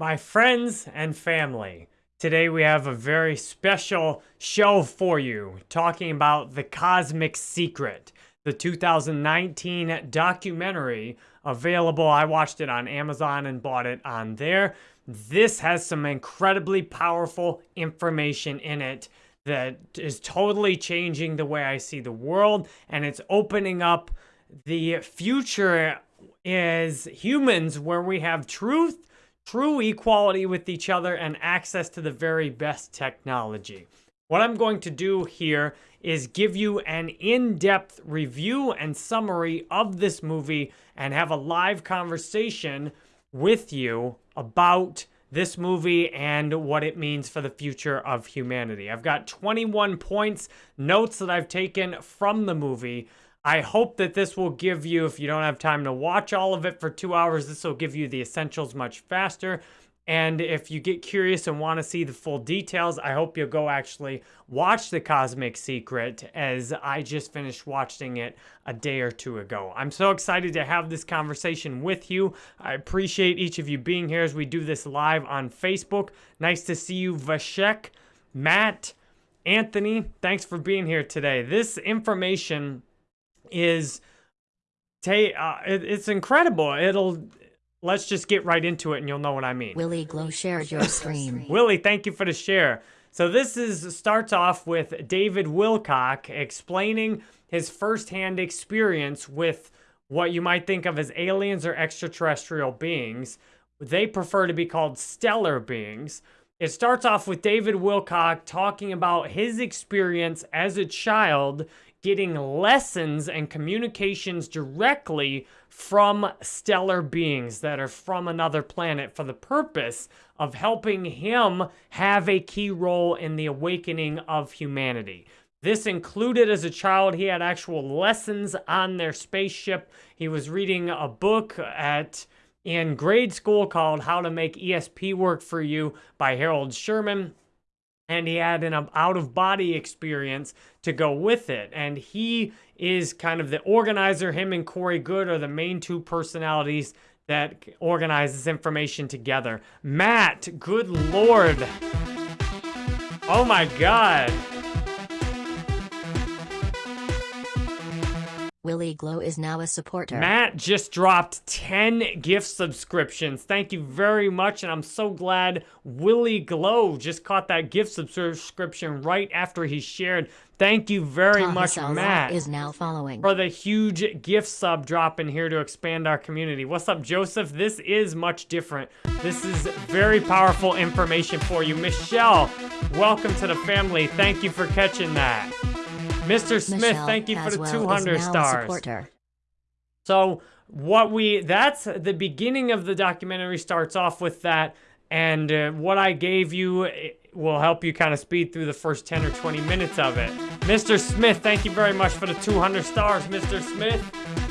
My friends and family, today we have a very special show for you talking about The Cosmic Secret, the 2019 documentary available. I watched it on Amazon and bought it on there. This has some incredibly powerful information in it that is totally changing the way I see the world and it's opening up the future as humans where we have truth true equality with each other, and access to the very best technology. What I'm going to do here is give you an in-depth review and summary of this movie and have a live conversation with you about this movie and what it means for the future of humanity. I've got 21 points, notes that I've taken from the movie I hope that this will give you, if you don't have time to watch all of it for two hours, this will give you the essentials much faster. And if you get curious and want to see the full details, I hope you'll go actually watch The Cosmic Secret as I just finished watching it a day or two ago. I'm so excited to have this conversation with you. I appreciate each of you being here as we do this live on Facebook. Nice to see you, Vashek, Matt, Anthony. Thanks for being here today. This information is ta- uh, it, it's incredible. It'll let's just get right into it and you'll know what I mean. Willie Glow shared your stream. Willie, thank you for the share. So this is starts off with David Wilcock explaining his firsthand experience with what you might think of as aliens or extraterrestrial beings. They prefer to be called stellar beings. It starts off with David Wilcock talking about his experience as a child getting lessons and communications directly from stellar beings that are from another planet for the purpose of helping him have a key role in the awakening of humanity. This included as a child, he had actual lessons on their spaceship. He was reading a book at in grade school called How to Make ESP Work for You by Harold Sherman and he had an um, out-of-body experience to go with it. And he is kind of the organizer. Him and Corey Goode are the main two personalities that organize this information together. Matt, good lord. Oh my god. Willie Glow is now a supporter. Matt just dropped 10 gift subscriptions. Thank you very much, and I'm so glad Willie Glow just caught that gift subscription right after he shared. Thank you very much, Matt. is now following. For the huge gift sub drop in here to expand our community. What's up, Joseph? This is much different. This is very powerful information for you. Michelle, welcome to the family. Thank you for catching that. Mr. Smith, Michelle thank you for the 200 stars. So what we, that's the beginning of the documentary starts off with that. And uh, what I gave you will help you kind of speed through the first 10 or 20 minutes of it. Mr. Smith, thank you very much for the 200 stars, Mr. Smith.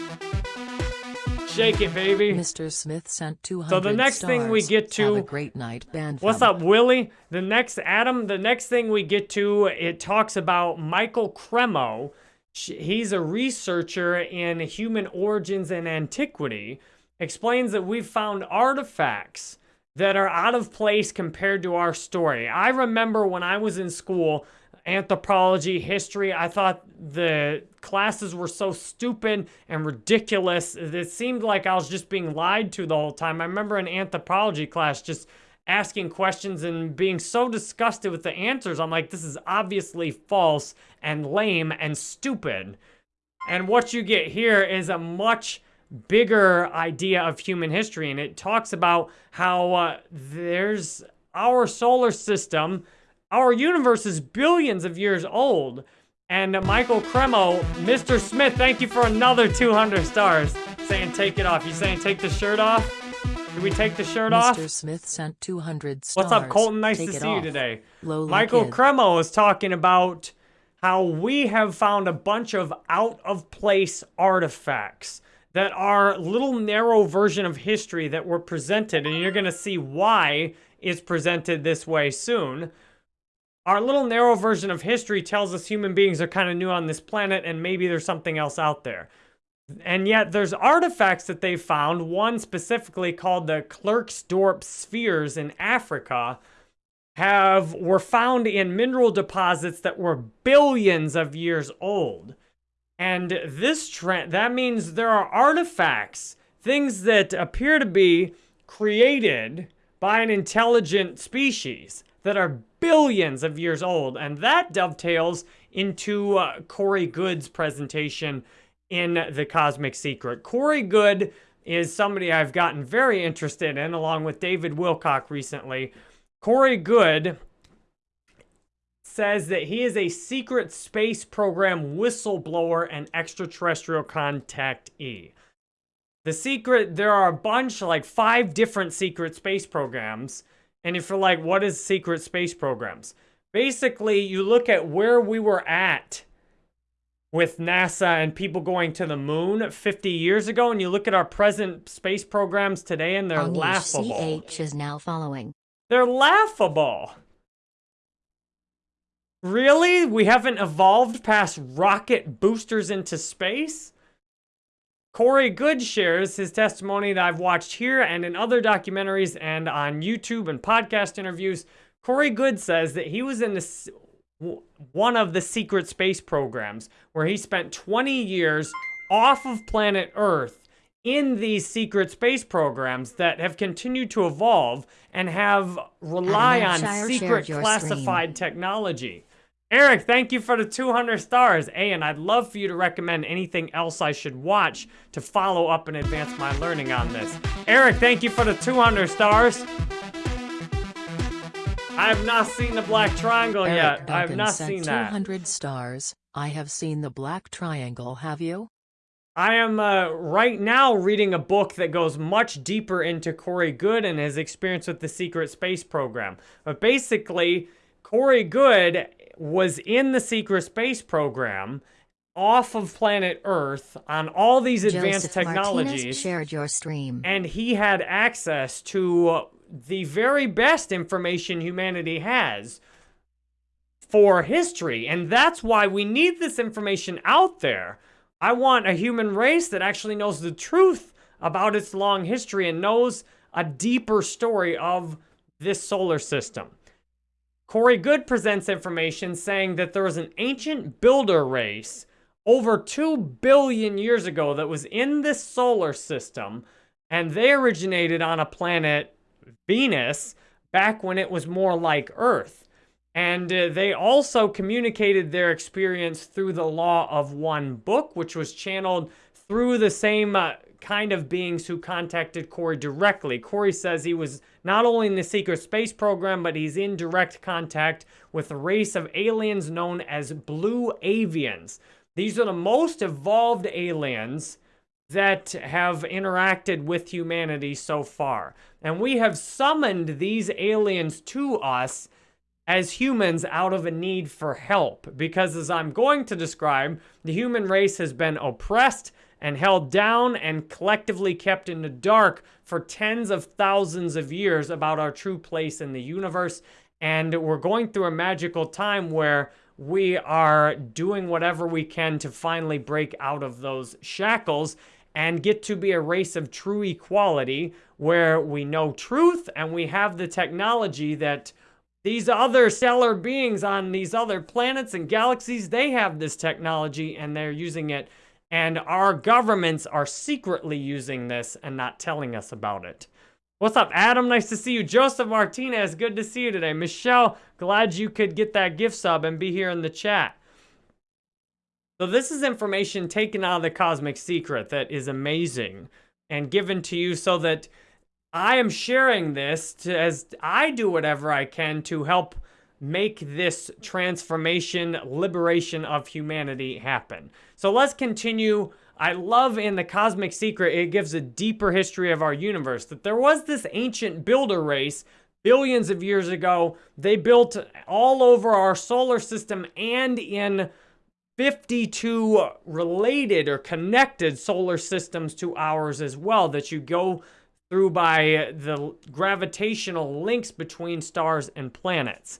Shake it, baby. Mr. Smith sent 200 So the next stars. thing we get to... Have a great night, band What's up, Willie? The next, Adam, the next thing we get to, it talks about Michael Cremo. He's a researcher in human origins and antiquity. Explains that we've found artifacts that are out of place compared to our story. I remember when I was in school, anthropology, history. I thought the classes were so stupid and ridiculous. It seemed like I was just being lied to the whole time. I remember an anthropology class just asking questions and being so disgusted with the answers. I'm like, this is obviously false and lame and stupid. And what you get here is a much bigger idea of human history. And it talks about how uh, there's our solar system our universe is billions of years old. And Michael Cremo, Mr. Smith, thank you for another 200 stars. Saying take it off. You saying take the shirt off? Did we take the shirt Mr. off? Mr. Smith sent 200 stars. What's up, Colton? Nice take to see off. you today. Lola Michael kid. Cremo is talking about how we have found a bunch of out-of-place artifacts that are little narrow version of history that were presented, and you're going to see why it's presented this way soon. Our little narrow version of history tells us human beings are kind of new on this planet and maybe there's something else out there. And yet there's artifacts that they found, one specifically called the Klerksdorp spheres in Africa, have were found in mineral deposits that were billions of years old. And this trend that means there are artifacts, things that appear to be created by an intelligent species that are billions of years old. And that dovetails into uh, Corey Goode's presentation in The Cosmic Secret. Corey Goode is somebody I've gotten very interested in, along with David Wilcock recently. Corey Goode says that he is a secret space program whistleblower and extraterrestrial contactee. The secret, there are a bunch, like five different secret space programs. And if you're like, what is secret space programs? Basically, you look at where we were at with NASA and people going to the moon 50 years ago, and you look at our present space programs today, and they're laughable. CH is now following. They're laughable. Really? We haven't evolved past rocket boosters into space? Corey Goode shares his testimony that I've watched here and in other documentaries and on YouTube and podcast interviews. Corey Goode says that he was in the, one of the secret space programs where he spent 20 years off of planet Earth in these secret space programs that have continued to evolve and have rely on secret classified technology. Eric, thank you for the 200 stars. Hey, and I'd love for you to recommend anything else I should watch to follow up and advance my learning on this. Eric, thank you for the 200 stars. I have not seen the Black Triangle Eric yet. Duncan I have not seen that. 200 stars. I have seen the Black Triangle, have you? I am uh, right now reading a book that goes much deeper into Corey Goode and his experience with the secret space program. But basically, Corey Goode was in the secret space program off of planet Earth on all these advanced Joseph technologies. Martinez shared your stream. And he had access to the very best information humanity has for history. And that's why we need this information out there I want a human race that actually knows the truth about its long history and knows a deeper story of this solar system. Corey Goode presents information saying that there was an ancient builder race over 2 billion years ago that was in this solar system, and they originated on a planet, Venus, back when it was more like Earth. And uh, they also communicated their experience through the Law of One book, which was channeled through the same uh, kind of beings who contacted Corey directly. Corey says he was not only in the secret space program, but he's in direct contact with a race of aliens known as Blue Avians. These are the most evolved aliens that have interacted with humanity so far. And we have summoned these aliens to us as humans out of a need for help. Because as I'm going to describe, the human race has been oppressed and held down and collectively kept in the dark for tens of thousands of years about our true place in the universe. And we're going through a magical time where we are doing whatever we can to finally break out of those shackles and get to be a race of true equality where we know truth and we have the technology that these other stellar beings on these other planets and galaxies, they have this technology and they're using it. And our governments are secretly using this and not telling us about it. What's up, Adam? Nice to see you. Joseph Martinez, good to see you today. Michelle, glad you could get that gift sub and be here in the chat. So this is information taken out of the Cosmic Secret that is amazing and given to you so that I am sharing this to, as I do whatever I can to help make this transformation, liberation of humanity happen. So let's continue. I love in the Cosmic Secret, it gives a deeper history of our universe, that there was this ancient builder race billions of years ago. They built all over our solar system and in 52 related or connected solar systems to ours as well that you go through by the gravitational links between stars and planets.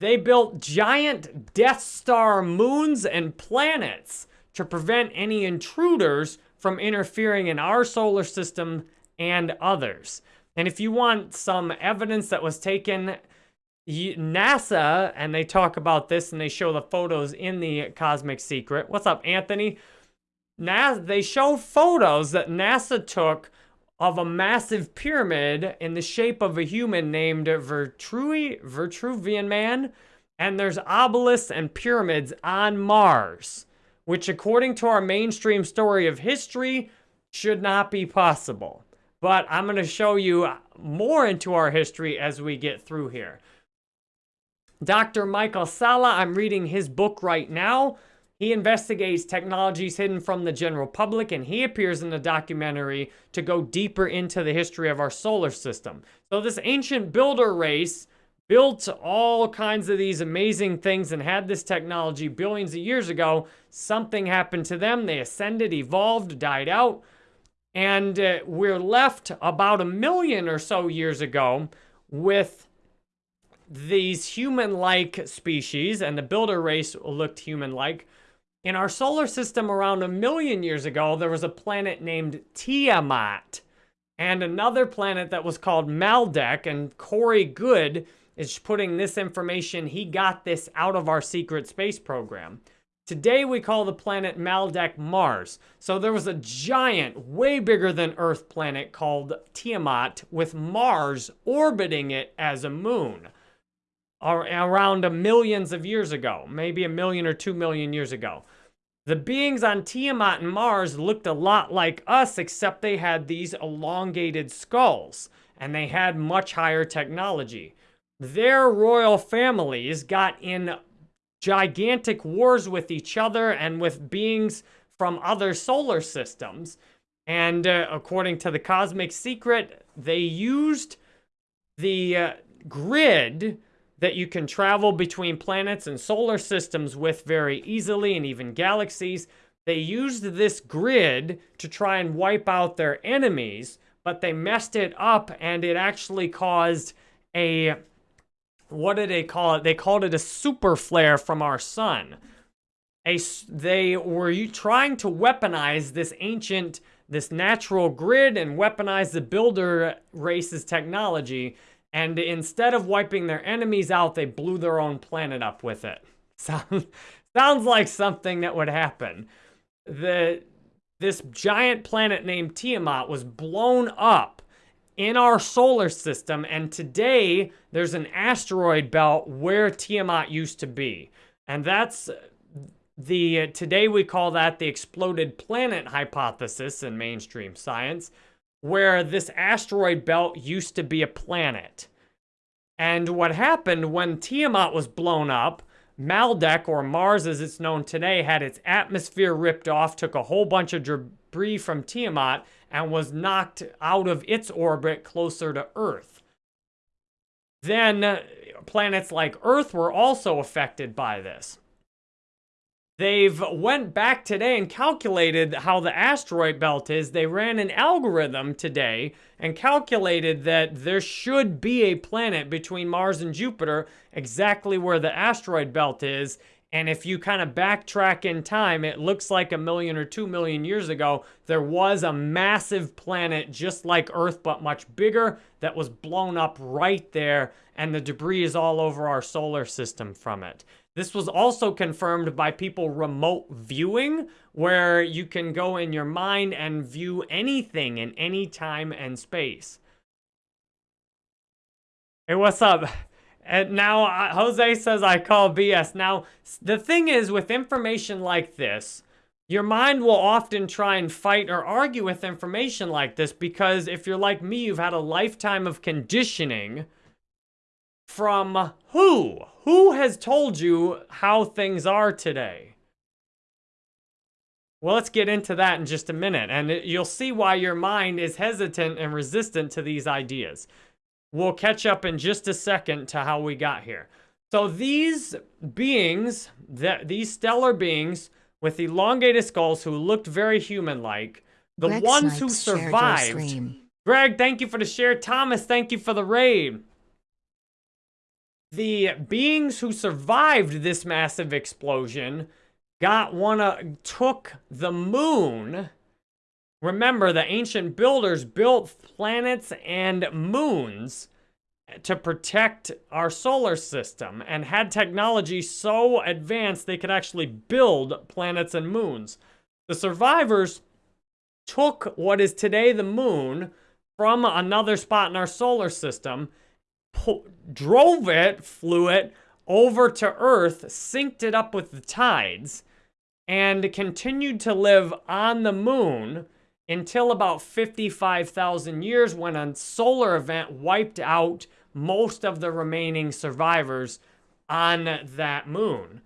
They built giant Death Star moons and planets to prevent any intruders from interfering in our solar system and others. And if you want some evidence that was taken, NASA, and they talk about this and they show the photos in the Cosmic Secret. What's up, Anthony? NASA, they show photos that NASA took of a massive pyramid in the shape of a human named Vertrui, Vitruvian Man. And there's obelisks and pyramids on Mars, which according to our mainstream story of history, should not be possible. But I'm going to show you more into our history as we get through here. Dr. Michael Salla, I'm reading his book right now. He investigates technologies hidden from the general public, and he appears in the documentary to go deeper into the history of our solar system. So this ancient builder race built all kinds of these amazing things and had this technology billions of years ago. Something happened to them. They ascended, evolved, died out. And uh, we're left about a million or so years ago with these human-like species, and the builder race looked human-like, in our solar system around a million years ago, there was a planet named Tiamat and another planet that was called Maldek. And Corey Goode is putting this information. He got this out of our secret space program. Today, we call the planet Maldek Mars. So there was a giant, way bigger than Earth planet called Tiamat with Mars orbiting it as a moon around a millions of years ago, maybe a million or two million years ago. The beings on Tiamat and Mars looked a lot like us, except they had these elongated skulls, and they had much higher technology. Their royal families got in gigantic wars with each other and with beings from other solar systems. And uh, according to the Cosmic Secret, they used the uh, grid that you can travel between planets and solar systems with very easily and even galaxies. They used this grid to try and wipe out their enemies, but they messed it up and it actually caused a, what did they call it? They called it a super flare from our sun. A, they were trying to weaponize this ancient, this natural grid and weaponize the builder race's technology and instead of wiping their enemies out, they blew their own planet up with it. Sounds, like something that would happen. The, this giant planet named Tiamat was blown up in our solar system, and today there's an asteroid belt where Tiamat used to be. And that's uh, the, today we call that the exploded planet hypothesis in mainstream science where this asteroid belt used to be a planet. And what happened when Tiamat was blown up, Maldek, or Mars as it's known today, had its atmosphere ripped off, took a whole bunch of debris from Tiamat, and was knocked out of its orbit closer to Earth. Then uh, planets like Earth were also affected by this. They've went back today and calculated how the asteroid belt is. They ran an algorithm today and calculated that there should be a planet between Mars and Jupiter exactly where the asteroid belt is. And if you kind of backtrack in time, it looks like a million or two million years ago, there was a massive planet just like Earth, but much bigger, that was blown up right there. And the debris is all over our solar system from it. This was also confirmed by people remote viewing, where you can go in your mind and view anything in any time and space. Hey, what's up? And now uh, Jose says I call BS. Now, the thing is with information like this, your mind will often try and fight or argue with information like this because if you're like me, you've had a lifetime of conditioning from who? Who has told you how things are today? Well, let's get into that in just a minute, and you'll see why your mind is hesitant and resistant to these ideas. We'll catch up in just a second to how we got here. So these beings, that these stellar beings with elongated skulls who looked very human-like, the Greg ones Snipes who survived. Greg, thank you for the share. Thomas, thank you for the raid the beings who survived this massive explosion got one of, took the moon. Remember, the ancient builders built planets and moons to protect our solar system and had technology so advanced they could actually build planets and moons. The survivors took what is today the moon from another spot in our solar system, drove it, flew it over to Earth, synced it up with the tides, and continued to live on the moon until about 55,000 years when a solar event wiped out most of the remaining survivors on that moon.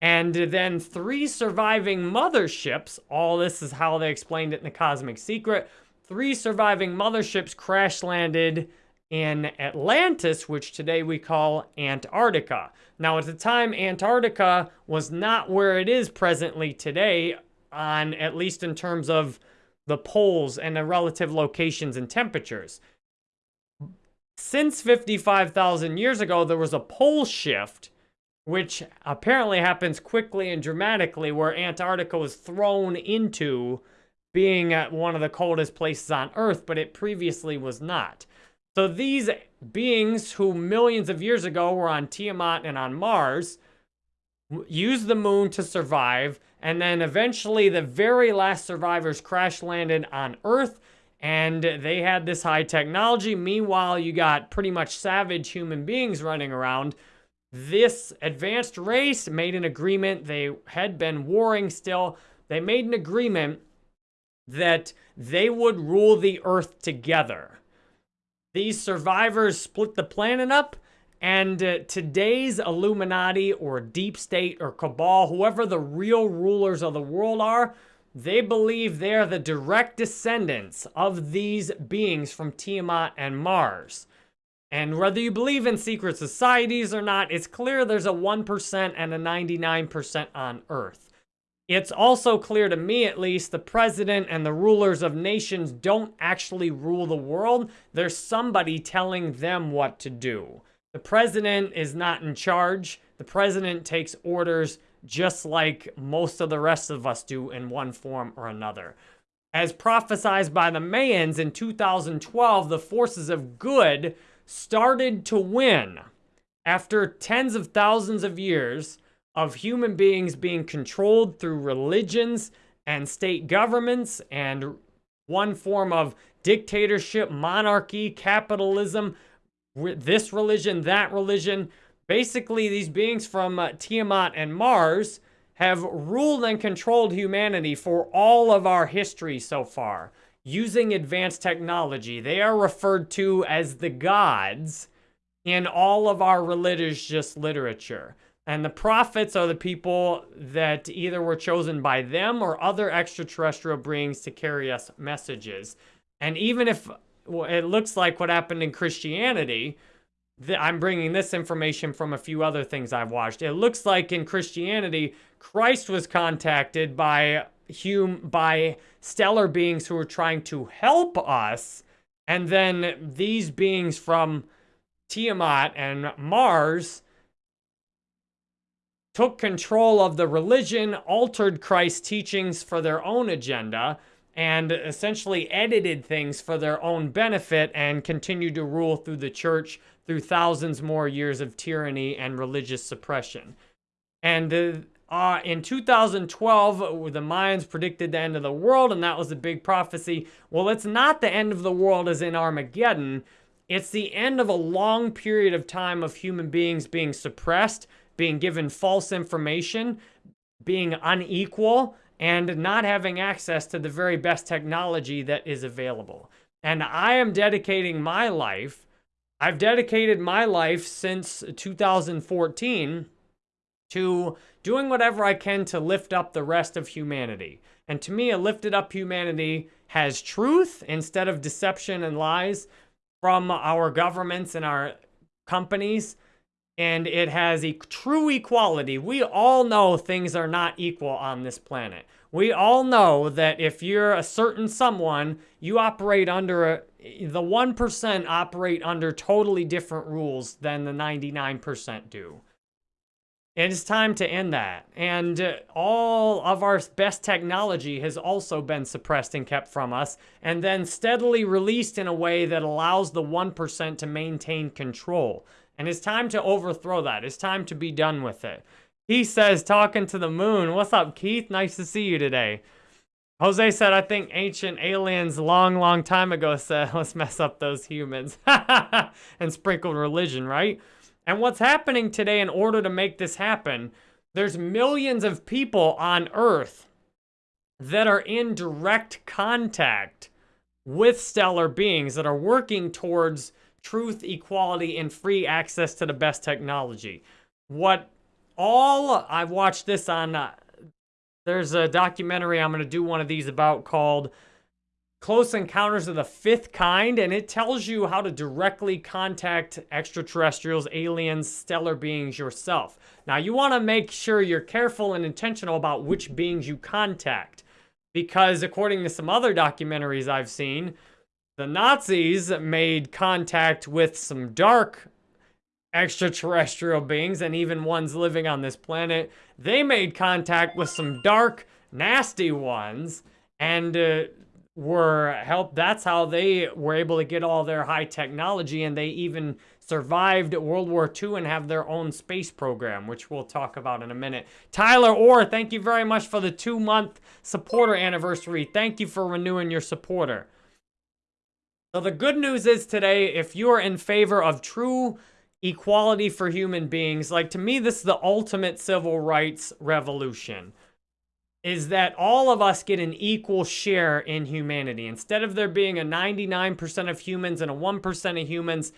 And then three surviving motherships, all this is how they explained it in the Cosmic Secret, three surviving motherships crash landed in Atlantis, which today we call Antarctica. Now, at the time, Antarctica was not where it is presently today, on at least in terms of the poles and the relative locations and temperatures. Since 55,000 years ago, there was a pole shift, which apparently happens quickly and dramatically, where Antarctica was thrown into being uh, one of the coldest places on Earth, but it previously was not. So these beings who millions of years ago were on Tiamat and on Mars used the moon to survive, and then eventually the very last survivors crash landed on Earth, and they had this high technology. Meanwhile, you got pretty much savage human beings running around. This advanced race made an agreement. They had been warring still. They made an agreement that they would rule the Earth together. These survivors split the planet up, and uh, today's Illuminati or Deep State or Cabal, whoever the real rulers of the world are, they believe they're the direct descendants of these beings from Tiamat and Mars. And whether you believe in secret societies or not, it's clear there's a 1% and a 99% on Earth. It's also clear to me, at least, the president and the rulers of nations don't actually rule the world. There's somebody telling them what to do. The president is not in charge. The president takes orders just like most of the rest of us do in one form or another. As prophesied by the Mayans in 2012, the forces of good started to win after tens of thousands of years of human beings being controlled through religions and state governments and one form of dictatorship, monarchy, capitalism, this religion, that religion. Basically, these beings from uh, Tiamat and Mars have ruled and controlled humanity for all of our history so far using advanced technology. They are referred to as the gods in all of our religious literature. And the prophets are the people that either were chosen by them or other extraterrestrial beings to carry us messages. And even if it looks like what happened in Christianity, I'm bringing this information from a few other things I've watched. It looks like in Christianity, Christ was contacted by hum by stellar beings who were trying to help us, and then these beings from Tiamat and Mars took control of the religion, altered Christ's teachings for their own agenda, and essentially edited things for their own benefit and continued to rule through the church through thousands more years of tyranny and religious suppression. And uh, in 2012, the Mayans predicted the end of the world, and that was a big prophecy. Well, it's not the end of the world as in Armageddon. It's the end of a long period of time of human beings being suppressed, being given false information, being unequal, and not having access to the very best technology that is available. And I am dedicating my life, I've dedicated my life since 2014 to doing whatever I can to lift up the rest of humanity. And to me, a lifted up humanity has truth instead of deception and lies from our governments and our companies and it has a true equality. We all know things are not equal on this planet. We all know that if you're a certain someone, you operate under a, the 1% operate under totally different rules than the 99% do. It's time to end that. And uh, all of our best technology has also been suppressed and kept from us, and then steadily released in a way that allows the 1% to maintain control. And it's time to overthrow that. It's time to be done with it. He says, talking to the moon, What's up, Keith? Nice to see you today. Jose said, I think ancient aliens long, long time ago said, let's mess up those humans and sprinkled religion, right? And what's happening today in order to make this happen, there's millions of people on Earth that are in direct contact with stellar beings that are working towards truth, equality, and free access to the best technology. What all, I've watched this on uh, there's a documentary I'm going to do one of these about called Close Encounters of the Fifth Kind, and it tells you how to directly contact extraterrestrials, aliens, stellar beings yourself. Now, you want to make sure you're careful and intentional about which beings you contact, because according to some other documentaries I've seen, the Nazis made contact with some dark extraterrestrial beings and even ones living on this planet, they made contact with some dark, nasty ones and uh, were helped. That's how they were able to get all their high technology and they even survived World War II and have their own space program, which we'll talk about in a minute. Tyler Orr, thank you very much for the two-month supporter anniversary. Thank you for renewing your supporter. So the good news is today, if you are in favor of true equality for human beings. Like, to me, this is the ultimate civil rights revolution. Is that all of us get an equal share in humanity. Instead of there being a 99% of humans and a 1% of humans,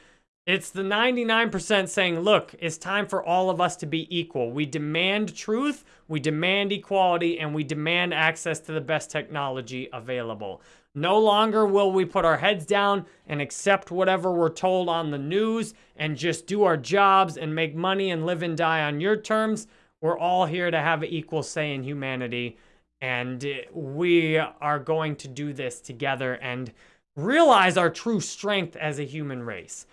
it's the 99% saying, look, it's time for all of us to be equal. We demand truth, we demand equality, and we demand access to the best technology available. No longer will we put our heads down and accept whatever we're told on the news and just do our jobs and make money and live and die on your terms. We're all here to have an equal say in humanity. And we are going to do this together and realize our true strength as a human race.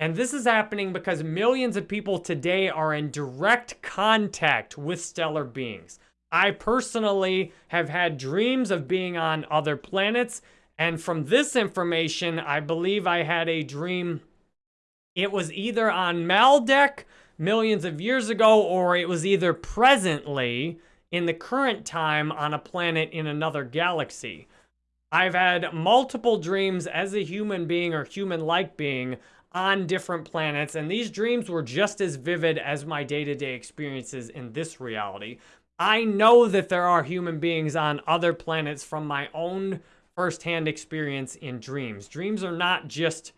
And this is happening because millions of people today are in direct contact with stellar beings. I personally have had dreams of being on other planets. And from this information, I believe I had a dream. It was either on Maldek millions of years ago, or it was either presently in the current time on a planet in another galaxy. I've had multiple dreams as a human being or human-like being on different planets, and these dreams were just as vivid as my day-to-day -day experiences in this reality. I know that there are human beings on other planets from my own firsthand experience in dreams. Dreams are not just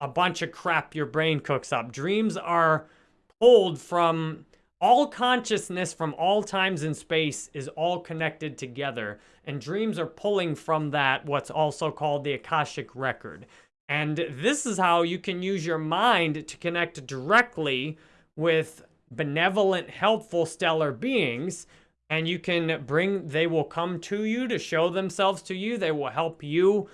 a bunch of crap your brain cooks up. Dreams are pulled from all consciousness from all times and space is all connected together. And dreams are pulling from that what's also called the Akashic Record. And this is how you can use your mind to connect directly with benevolent, helpful stellar beings and you can bring, they will come to you to show themselves to you. They will help you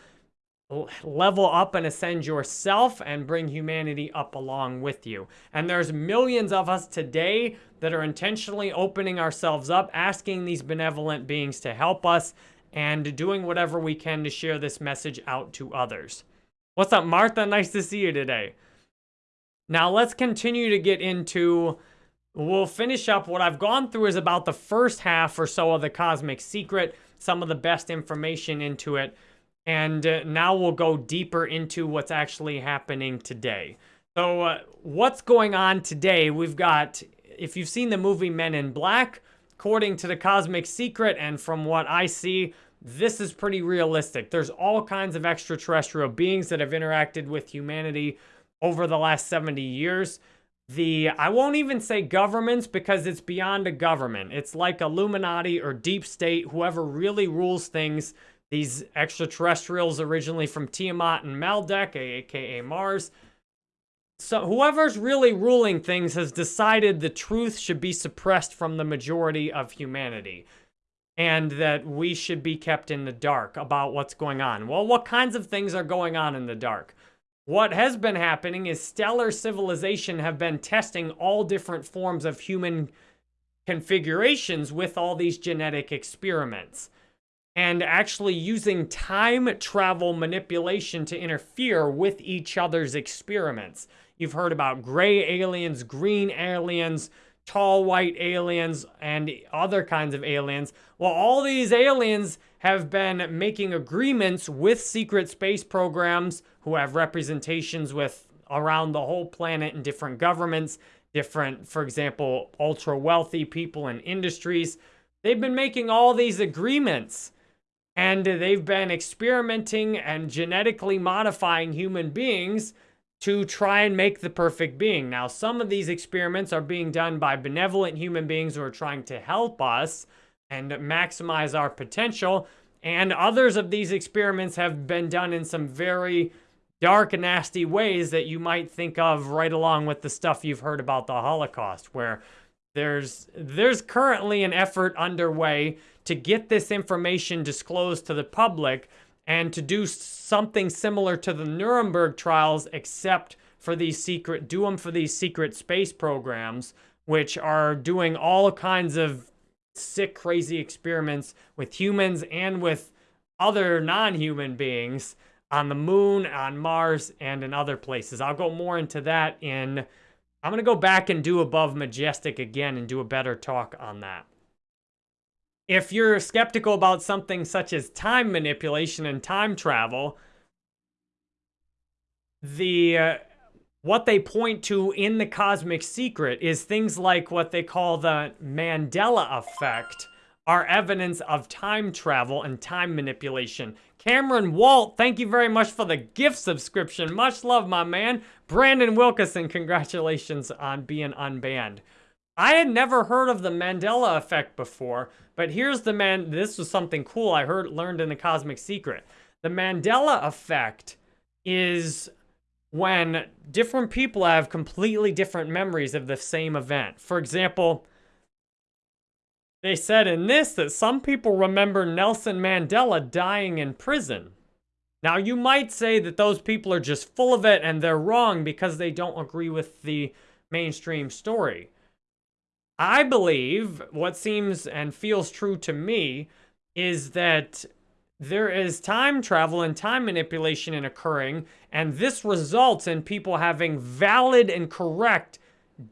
level up and ascend yourself and bring humanity up along with you. And there's millions of us today that are intentionally opening ourselves up, asking these benevolent beings to help us and doing whatever we can to share this message out to others. What's up, Martha? Nice to see you today. Now let's continue to get into We'll finish up. What I've gone through is about the first half or so of the Cosmic Secret, some of the best information into it. And uh, now we'll go deeper into what's actually happening today. So uh, what's going on today? We've got, if you've seen the movie Men in Black, according to the Cosmic Secret and from what I see, this is pretty realistic. There's all kinds of extraterrestrial beings that have interacted with humanity over the last 70 years the, I won't even say governments because it's beyond a government. It's like Illuminati or deep state, whoever really rules things. These extraterrestrials originally from Tiamat and Maldek, aka Mars. So whoever's really ruling things has decided the truth should be suppressed from the majority of humanity. And that we should be kept in the dark about what's going on. Well, what kinds of things are going on in the dark? What has been happening is stellar civilization have been testing all different forms of human configurations with all these genetic experiments and actually using time travel manipulation to interfere with each other's experiments. You've heard about gray aliens, green aliens, tall white aliens, and other kinds of aliens. Well, all these aliens have been making agreements with secret space programs who have representations with around the whole planet and different governments, different, for example, ultra wealthy people and industries. They've been making all these agreements and they've been experimenting and genetically modifying human beings to try and make the perfect being. Now, some of these experiments are being done by benevolent human beings who are trying to help us and maximize our potential. And others of these experiments have been done in some very dark and nasty ways that you might think of right along with the stuff you've heard about the Holocaust, where there's there's currently an effort underway to get this information disclosed to the public and to do something similar to the Nuremberg trials, except for these secret, do them for these secret space programs, which are doing all kinds of sick, crazy experiments with humans and with other non-human beings on the moon, on Mars, and in other places. I'll go more into that in, I'm going to go back and do Above Majestic again and do a better talk on that. If you're skeptical about something such as time manipulation and time travel, the uh, what they point to in the cosmic secret is things like what they call the Mandela effect are evidence of time travel and time manipulation. Cameron Walt, thank you very much for the gift subscription. Much love, my man. Brandon Wilkerson, congratulations on being unbanned. I had never heard of the Mandela effect before, but here's the man, this was something cool I heard, learned in the Cosmic Secret. The Mandela effect is when different people have completely different memories of the same event. For example, they said in this that some people remember Nelson Mandela dying in prison. Now, you might say that those people are just full of it and they're wrong because they don't agree with the mainstream story. I believe what seems and feels true to me is that there is time travel and time manipulation in occurring, and this results in people having valid and correct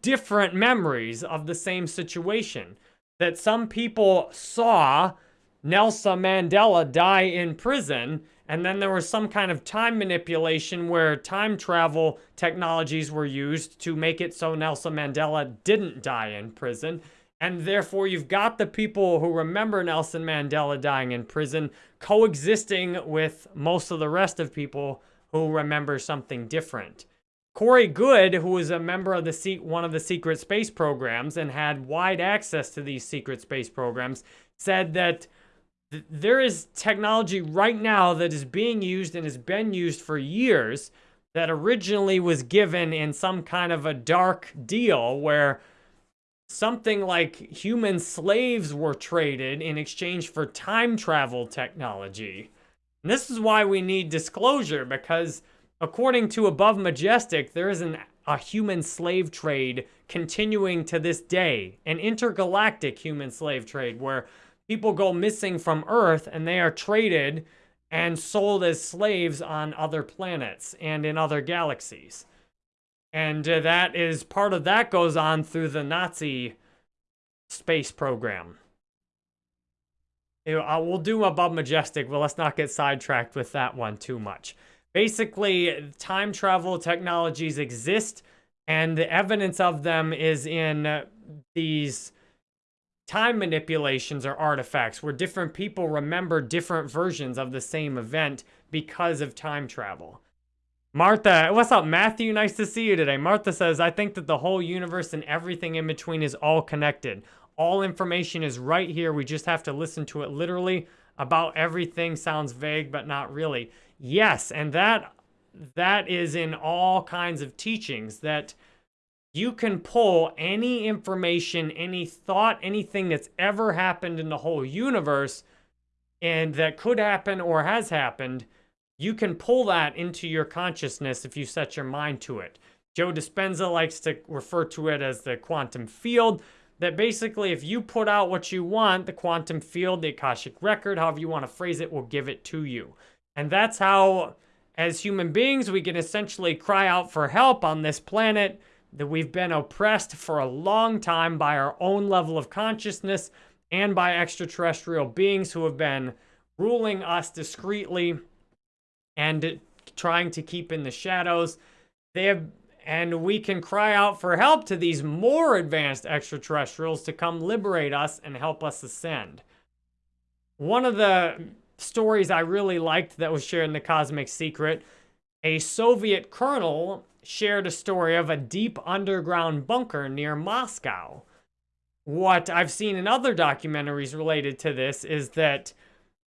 different memories of the same situation. That some people saw Nelson Mandela die in prison and then there was some kind of time manipulation where time travel technologies were used to make it so Nelson Mandela didn't die in prison. And therefore, you've got the people who remember Nelson Mandela dying in prison coexisting with most of the rest of people who remember something different. Corey Goode, who was a member of the one of the secret space programs and had wide access to these secret space programs, said that there is technology right now that is being used and has been used for years that originally was given in some kind of a dark deal where something like human slaves were traded in exchange for time travel technology. And this is why we need disclosure because according to Above Majestic, there is an, a human slave trade continuing to this day, an intergalactic human slave trade where people go missing from Earth and they are traded and sold as slaves on other planets and in other galaxies. And uh, that is part of that goes on through the Nazi space program. We'll do above Majestic, but let's not get sidetracked with that one too much. Basically, time travel technologies exist, and the evidence of them is in these time manipulations or artifacts where different people remember different versions of the same event because of time travel. Martha, what's up, Matthew? Nice to see you today. Martha says, I think that the whole universe and everything in between is all connected. All information is right here. We just have to listen to it literally. About everything sounds vague, but not really. Yes, and that that is in all kinds of teachings that you can pull any information, any thought, anything that's ever happened in the whole universe and that could happen or has happened, you can pull that into your consciousness if you set your mind to it. Joe Dispenza likes to refer to it as the quantum field. that basically if you put out what you want, the quantum field, the Akashic record, however you want to phrase it, will give it to you. And that's how, as human beings, we can essentially cry out for help on this planet that we've been oppressed for a long time by our own level of consciousness and by extraterrestrial beings who have been ruling us discreetly and trying to keep in the shadows. They have and we can cry out for help to these more advanced extraterrestrials to come liberate us and help us ascend. One of the stories I really liked that was shared in the Cosmic Secret, a Soviet colonel shared a story of a deep underground bunker near Moscow. What I've seen in other documentaries related to this is that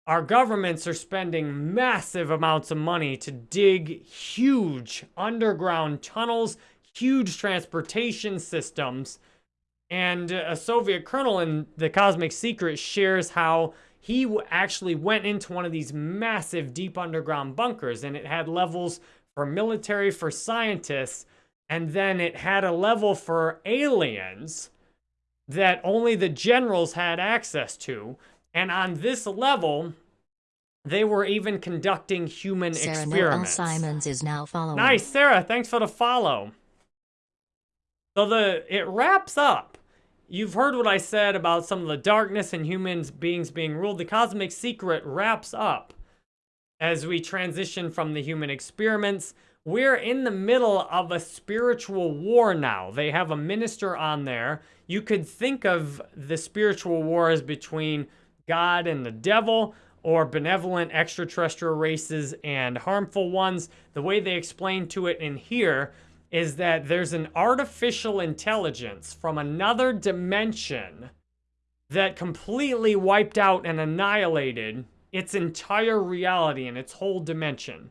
our governments are spending massive amounts of money to dig huge underground tunnels, huge transportation systems. And a Soviet colonel in The Cosmic Secret shares how he actually went into one of these massive deep underground bunkers and it had levels for military, for scientists, and then it had a level for aliens that only the generals had access to. And on this level, they were even conducting human Sarah experiments. Noel Simons is now following. Nice, Sarah. Thanks for the follow. So the it wraps up. You've heard what I said about some of the darkness and humans beings being ruled. The cosmic secret wraps up as we transition from the human experiments. We're in the middle of a spiritual war now. They have a minister on there. You could think of the spiritual war as between God and the devil or benevolent extraterrestrial races and harmful ones. The way they explain to it in here is that there's an artificial intelligence from another dimension that completely wiped out and annihilated its entire reality and its whole dimension.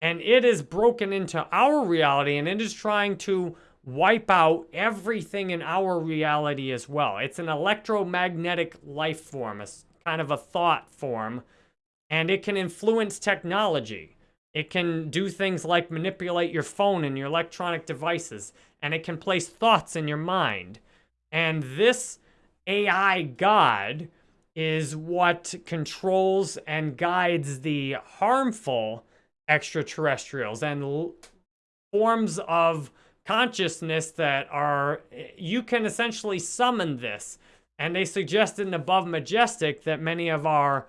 And it is broken into our reality and it is trying to wipe out everything in our reality as well. It's an electromagnetic life form, a kind of a thought form, and it can influence technology. It can do things like manipulate your phone and your electronic devices, and it can place thoughts in your mind. And this AI God is what controls and guides the harmful extraterrestrials and forms of consciousness that are, you can essentially summon this. And they suggested in Above Majestic that many of our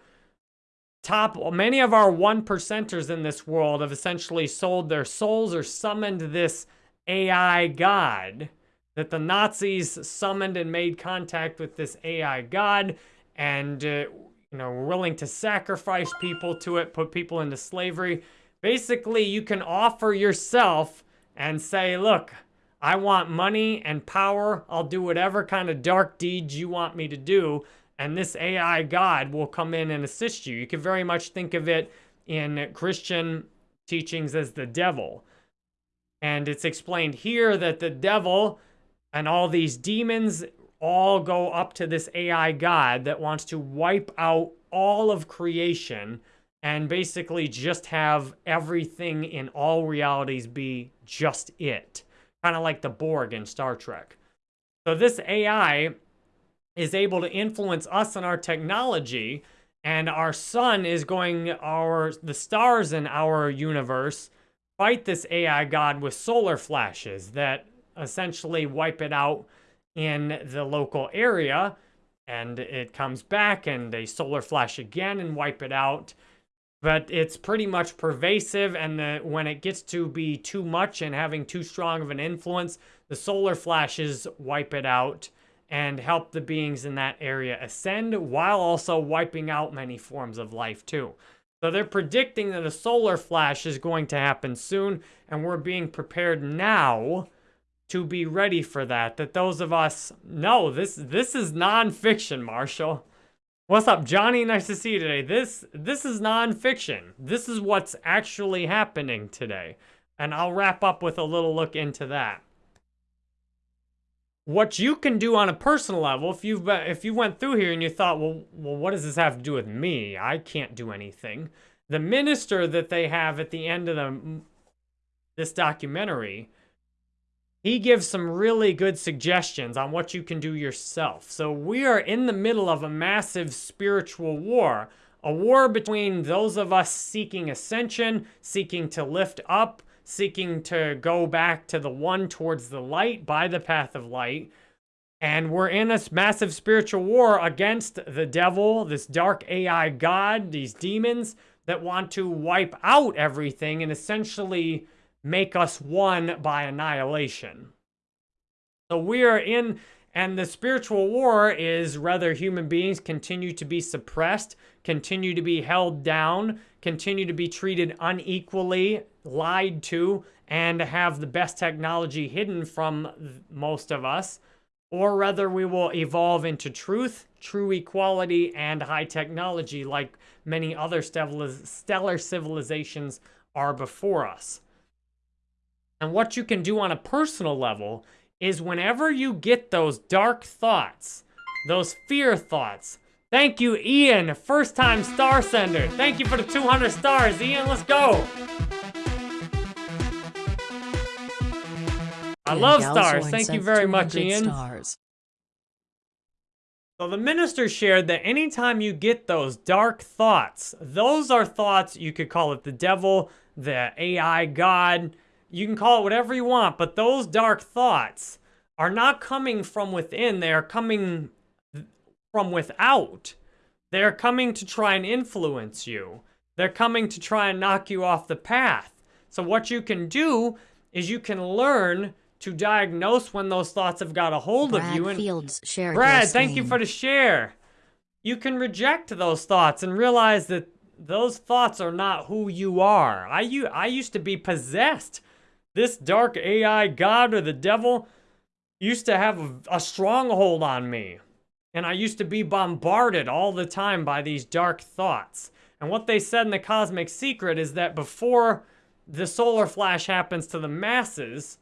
top, many of our one percenters in this world have essentially sold their souls or summoned this AI god. That the Nazis summoned and made contact with this AI god and, uh, you know, willing to sacrifice people to it, put people into slavery. Basically, you can offer yourself and say, look, I want money and power. I'll do whatever kind of dark deeds you want me to do. And this AI God will come in and assist you. You can very much think of it in Christian teachings as the devil. And it's explained here that the devil and all these demons all go up to this AI God that wants to wipe out all of creation and basically just have everything in all realities be just it kind of like the Borg in Star Trek. So this AI is able to influence us and our technology, and our sun is going, our the stars in our universe fight this AI god with solar flashes that essentially wipe it out in the local area, and it comes back and they solar flash again and wipe it out but it's pretty much pervasive and the, when it gets to be too much and having too strong of an influence the solar flashes wipe it out and help the beings in that area ascend while also wiping out many forms of life too. So they're predicting that a solar flash is going to happen soon and we're being prepared now to be ready for that that those of us no this this is nonfiction marshall What's up, Johnny? Nice to see you today. This this is nonfiction. This is what's actually happening today. And I'll wrap up with a little look into that. What you can do on a personal level, if you've if you went through here and you thought, well, well, what does this have to do with me? I can't do anything. The minister that they have at the end of the this documentary he gives some really good suggestions on what you can do yourself. So we are in the middle of a massive spiritual war, a war between those of us seeking ascension, seeking to lift up, seeking to go back to the one towards the light by the path of light. And we're in a massive spiritual war against the devil, this dark AI god, these demons that want to wipe out everything and essentially make us one by annihilation. So we are in, and the spiritual war is whether human beings continue to be suppressed, continue to be held down, continue to be treated unequally, lied to, and have the best technology hidden from most of us, or whether we will evolve into truth, true equality, and high technology like many other stellar civilizations are before us. And what you can do on a personal level is whenever you get those dark thoughts, those fear thoughts, thank you, Ian, first time star sender. Thank you for the 200 stars, Ian, let's go. I love stars. Thank you very much, Ian. Stars. So the minister shared that anytime you get those dark thoughts, those are thoughts, you could call it the devil, the AI God, you can call it whatever you want, but those dark thoughts are not coming from within. They are coming from without. They're coming to try and influence you. They're coming to try and knock you off the path. So what you can do is you can learn to diagnose when those thoughts have got a hold Brad of you. And Fields shared Brad, thank you for the share. You can reject those thoughts and realize that those thoughts are not who you are. I, I used to be possessed this dark AI god or the devil used to have a, stronghold on me. And I used to be bombarded all the time by these dark thoughts. And what they said in the Cosmic Secret is that before the solar flash happens to the masses,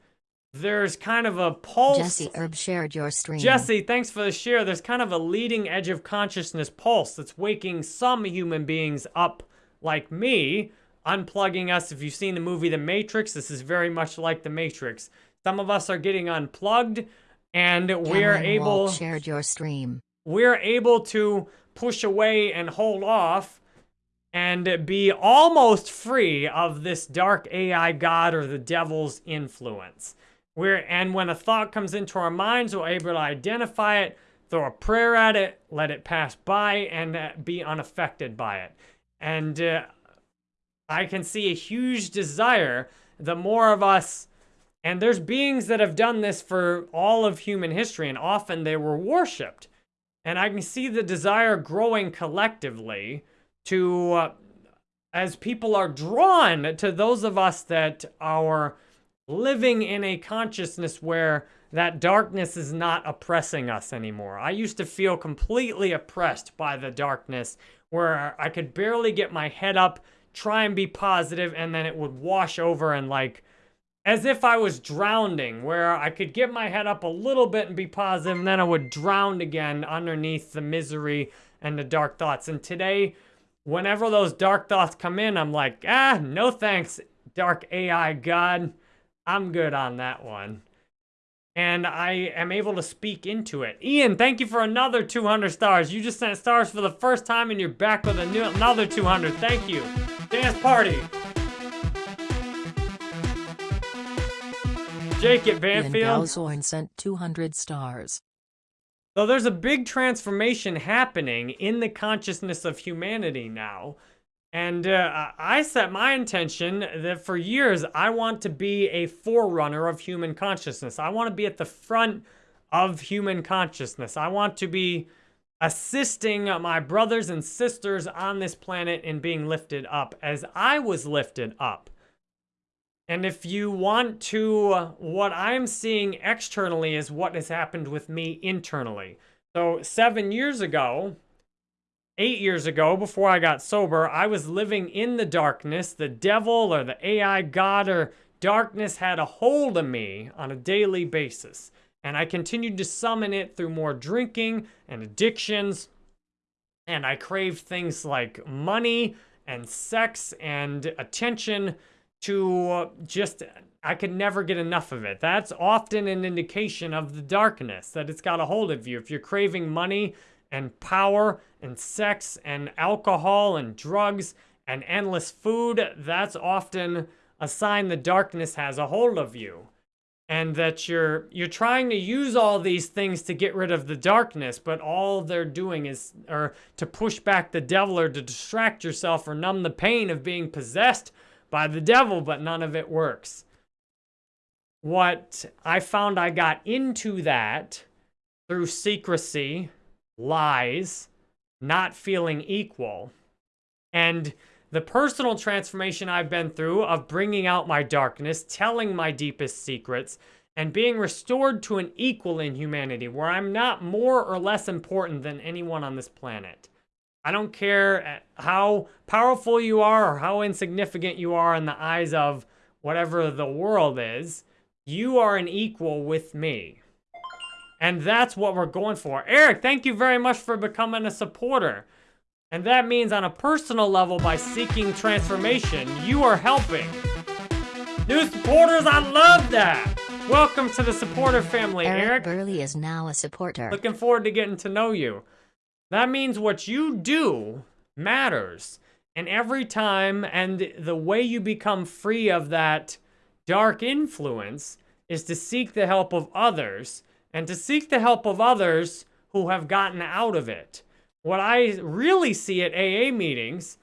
there's kind of a pulse. Jesse Herb shared your stream. Jesse, thanks for the share. There's kind of a leading edge of consciousness pulse that's waking some human beings up like me unplugging us. If you've seen the movie The Matrix, this is very much like The Matrix. Some of us are getting unplugged and we're Cameron able Walt shared your stream. We're able to push away and hold off and be almost free of this dark AI god or the devil's influence. We're and when a thought comes into our minds, we're able to identify it, throw a prayer at it, let it pass by, and uh, be unaffected by it. And uh, I can see a huge desire, the more of us, and there's beings that have done this for all of human history, and often they were worshipped. And I can see the desire growing collectively to, uh, as people are drawn to those of us that are living in a consciousness where that darkness is not oppressing us anymore. I used to feel completely oppressed by the darkness where I could barely get my head up try and be positive, and then it would wash over and like, as if I was drowning, where I could get my head up a little bit and be positive, and then I would drown again underneath the misery and the dark thoughts. And today, whenever those dark thoughts come in, I'm like, ah, no thanks, dark AI God. I'm good on that one. And I am able to speak into it. Ian, thank you for another 200 stars. You just sent stars for the first time and you're back with a new, another 200. Thank you. Dance party. Jake at Banfield. Ian sent 200 stars. So there's a big transformation happening in the consciousness of humanity now. And uh, I set my intention that for years, I want to be a forerunner of human consciousness. I want to be at the front of human consciousness. I want to be assisting my brothers and sisters on this planet in being lifted up as I was lifted up. And if you want to, what I'm seeing externally is what has happened with me internally. So seven years ago, eight years ago, before I got sober, I was living in the darkness. The devil or the AI god or darkness had a hold of me on a daily basis and I continued to summon it through more drinking and addictions. And I craved things like money and sex and attention to just, I could never get enough of it. That's often an indication of the darkness, that it's got a hold of you. If you're craving money and power and sex and alcohol and drugs and endless food, that's often a sign the darkness has a hold of you. And that you're you're trying to use all these things to get rid of the darkness, but all they're doing is or to push back the devil or to distract yourself or numb the pain of being possessed by the devil, but none of it works. What I found I got into that through secrecy, lies, not feeling equal, and the personal transformation I've been through of bringing out my darkness, telling my deepest secrets, and being restored to an equal in humanity where I'm not more or less important than anyone on this planet. I don't care uh, how powerful you are or how insignificant you are in the eyes of whatever the world is, you are an equal with me. And that's what we're going for. Eric, thank you very much for becoming a supporter. And that means on a personal level, by seeking transformation, you are helping. New supporters, I love that! Welcome to the supporter family, Eric. Eric. Burley is now a supporter. Looking forward to getting to know you. That means what you do matters. And every time, and the way you become free of that dark influence is to seek the help of others, and to seek the help of others who have gotten out of it. What I really see at AA meetings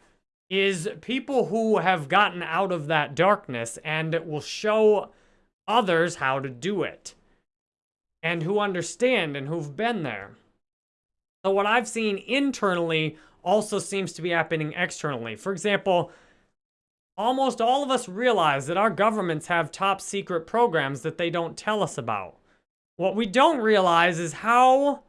is people who have gotten out of that darkness and it will show others how to do it and who understand and who've been there. So what I've seen internally also seems to be happening externally. For example, almost all of us realize that our governments have top secret programs that they don't tell us about. What we don't realize is how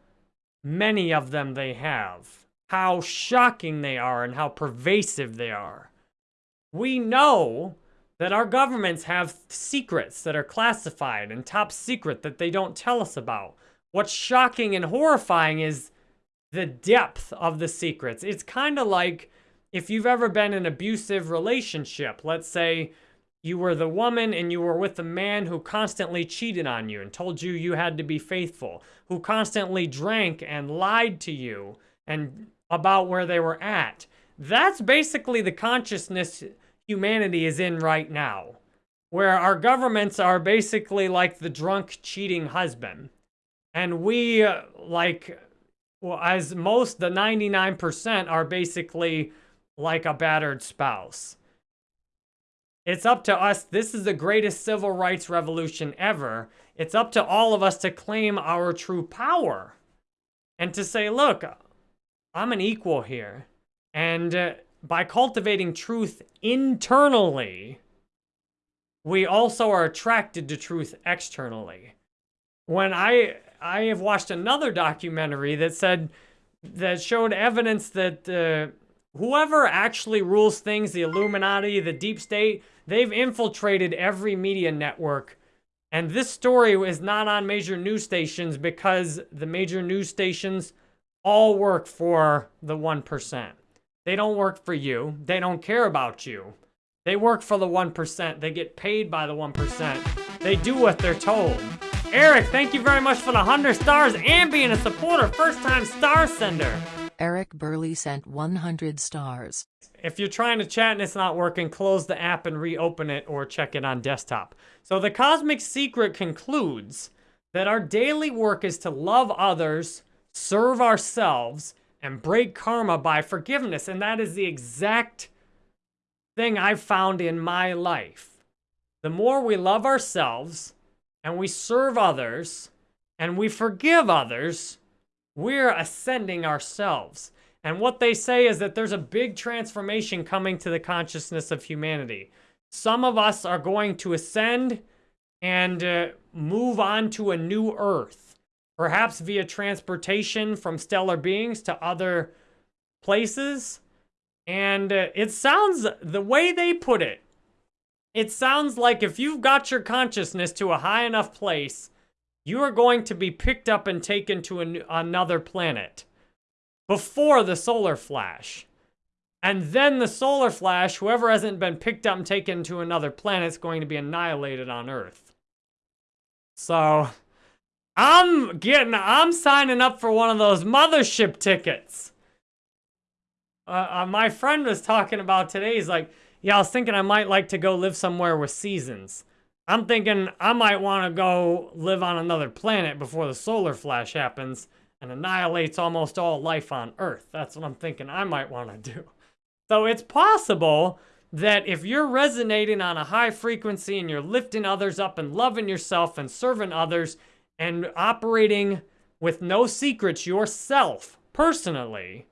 many of them they have, how shocking they are, and how pervasive they are. We know that our governments have secrets that are classified and top secret that they don't tell us about. What's shocking and horrifying is the depth of the secrets. It's kind of like if you've ever been in an abusive relationship, let's say you were the woman and you were with the man who constantly cheated on you and told you you had to be faithful, who constantly drank and lied to you and about where they were at. That's basically the consciousness humanity is in right now, where our governments are basically like the drunk cheating husband. And we, uh, like, well, as most, the 99% are basically like a battered spouse. It's up to us. This is the greatest civil rights revolution ever. It's up to all of us to claim our true power and to say, look, I'm an equal here. And uh, by cultivating truth internally, we also are attracted to truth externally. When I I have watched another documentary that said that showed evidence that uh, whoever actually rules things, the Illuminati, the deep state, they've infiltrated every media network. And this story is not on major news stations because the major news stations all work for the 1%. They don't work for you. They don't care about you. They work for the 1%. They get paid by the 1%. They do what they're told. Eric, thank you very much for the 100 stars and being a supporter. First time star sender. Eric Burley sent 100 stars. If you're trying to chat and it's not working, close the app and reopen it or check it on desktop. So the Cosmic Secret concludes that our daily work is to love others, serve ourselves, and break karma by forgiveness. And that is the exact thing I've found in my life. The more we love ourselves and we serve others and we forgive others, we're ascending ourselves. And what they say is that there's a big transformation coming to the consciousness of humanity. Some of us are going to ascend and uh, move on to a new earth, perhaps via transportation from stellar beings to other places. And uh, it sounds, the way they put it, it sounds like if you've got your consciousness to a high enough place, you are going to be picked up and taken to an, another planet before the solar flash. And then the solar flash, whoever hasn't been picked up and taken to another planet is going to be annihilated on Earth. So, I'm getting, I'm signing up for one of those mothership tickets. Uh, uh, my friend was talking about today. He's like, yeah, I was thinking I might like to go live somewhere with seasons. I'm thinking I might want to go live on another planet before the solar flash happens and annihilates almost all life on Earth. That's what I'm thinking I might want to do. So it's possible that if you're resonating on a high frequency and you're lifting others up and loving yourself and serving others and operating with no secrets yourself personally,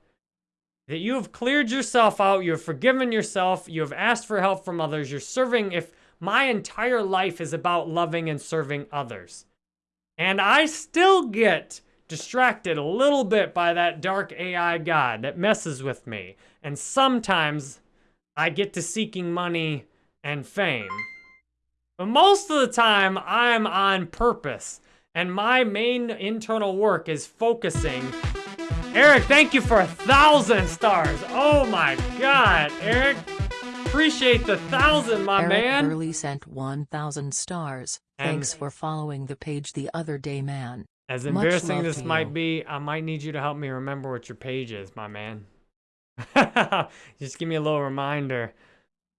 that you have cleared yourself out, you have forgiven yourself, you have asked for help from others, you're serving. If my entire life is about loving and serving others, and I still get distracted a little bit by that dark AI god that messes with me, and sometimes I get to seeking money and fame. But most of the time, I'm on purpose, and my main internal work is focusing Eric, thank you for a thousand stars. Oh my god, Eric. Appreciate the thousand, my Eric man. Burley sent 1,000 stars. Thanks for following the page the other day, man. As embarrassing this might be, I might need you to help me remember what your page is, my man. Just give me a little reminder.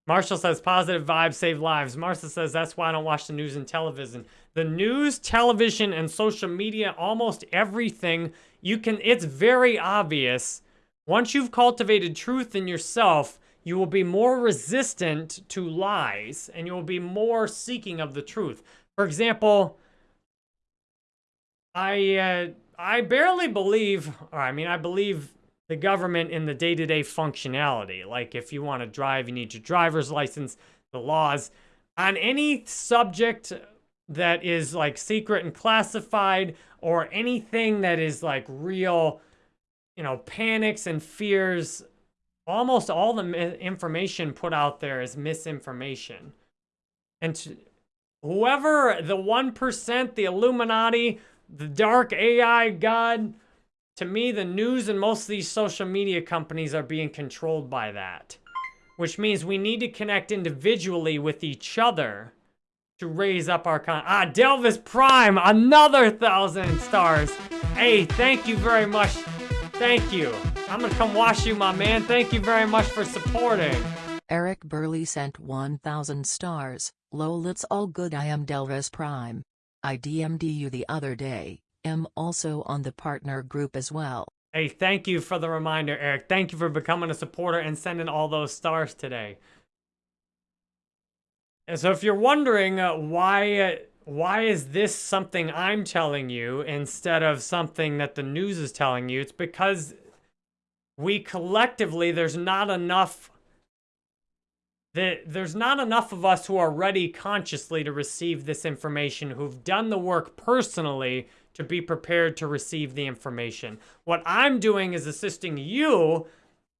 Marshall says positive vibes save lives. Martha says that's why I don't watch the news and television. The news, television, and social media, almost everything you can, it's very obvious. Once you've cultivated truth in yourself, you will be more resistant to lies and you will be more seeking of the truth. For example, I uh, I barely believe, or I mean, I believe the government in the day-to-day functionality. Like if you want to drive, you need your driver's license, the laws. On any subject that is like secret and classified, or anything that is like real, you know, panics and fears, almost all the information put out there is misinformation. And to, whoever the 1%, the Illuminati, the dark AI god, to me, the news and most of these social media companies are being controlled by that. Which means we need to connect individually with each other to raise up our con. Ah, Delvis Prime, another thousand stars. Hey, thank you very much. Thank you. I'm gonna come wash you, my man. Thank you very much for supporting. Eric Burley sent 1,000 stars. Lol, it's all good. I am Delvis Prime. I DM'd you the other day. Am also on the partner group as well. Hey, thank you for the reminder, Eric. Thank you for becoming a supporter and sending all those stars today. And so if you're wondering uh, why uh, why is this something I'm telling you instead of something that the news is telling you, it's because we collectively there's not enough that there's not enough of us who are ready consciously to receive this information who've done the work personally to be prepared to receive the information. What I'm doing is assisting you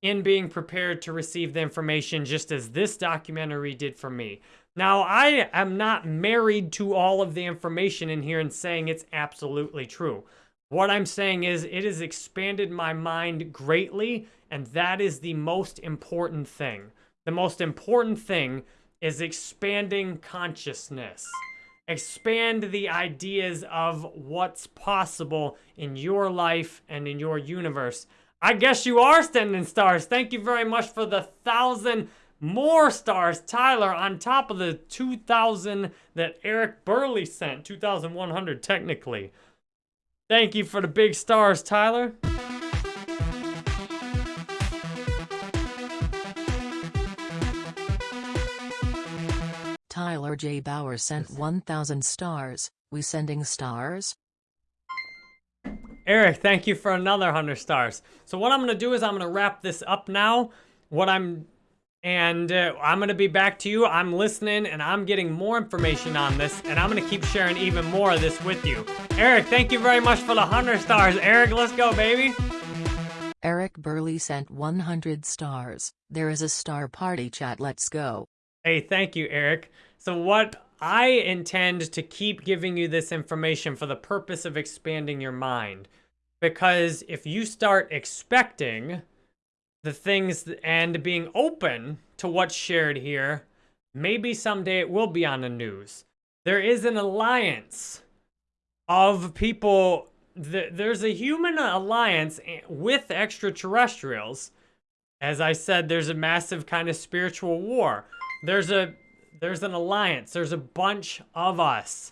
in being prepared to receive the information just as this documentary did for me. Now, I am not married to all of the information in here and saying it's absolutely true. What I'm saying is it has expanded my mind greatly, and that is the most important thing. The most important thing is expanding consciousness. Expand the ideas of what's possible in your life and in your universe. I guess you are sending stars. Thank you very much for the thousand more stars, Tyler, on top of the 2,000 that Eric Burley sent. 2,100 technically. Thank you for the big stars, Tyler. Tyler J. Bauer sent 1,000 stars. We sending stars? Eric, thank you for another 100 stars. So what I'm going to do is I'm going to wrap this up now. What I'm and uh, I'm going to be back to you. I'm listening and I'm getting more information on this and I'm going to keep sharing even more of this with you. Eric, thank you very much for the 100 stars. Eric, let's go, baby. Eric Burley sent 100 stars. There is a star party chat. Let's go. Hey, thank you, Eric. So what I intend to keep giving you this information for the purpose of expanding your mind. Because if you start expecting the things and being open to what's shared here, maybe someday it will be on the news. There is an alliance of people. There's a human alliance eh, with extraterrestrials. As I said, there's a massive kind of spiritual war. There's a there's an alliance. There's a bunch of us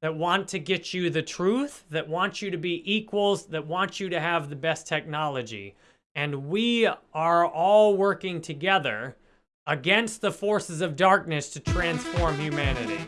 that want to get you the truth, that want you to be equals, that want you to have the best technology. And we are all working together against the forces of darkness to transform humanity.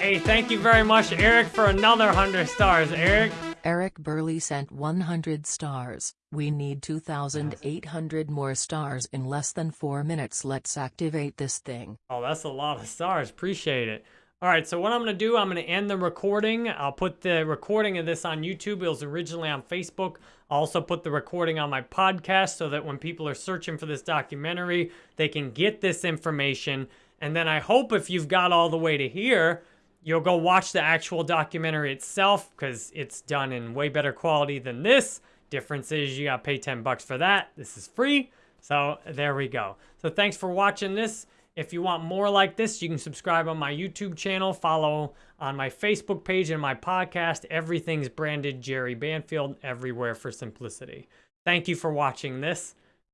Hey, thank you very much, Eric, for another 100 stars. Eric? Eric Burley sent 100 stars. We need 2,800 more stars in less than 4 minutes. Let's activate this thing. Oh, that's a lot of stars. Appreciate it. All right, so what I'm going to do, I'm going to end the recording. I'll put the recording of this on YouTube. It was originally on Facebook. Also put the recording on my podcast so that when people are searching for this documentary, they can get this information. And then I hope if you've got all the way to here, you'll go watch the actual documentary itself because it's done in way better quality than this. Difference is you got to pay 10 bucks for that. This is free. So there we go. So thanks for watching this. If you want more like this, you can subscribe on my YouTube channel, follow on my Facebook page and my podcast. Everything's branded Jerry Banfield everywhere for simplicity. Thank you for watching this.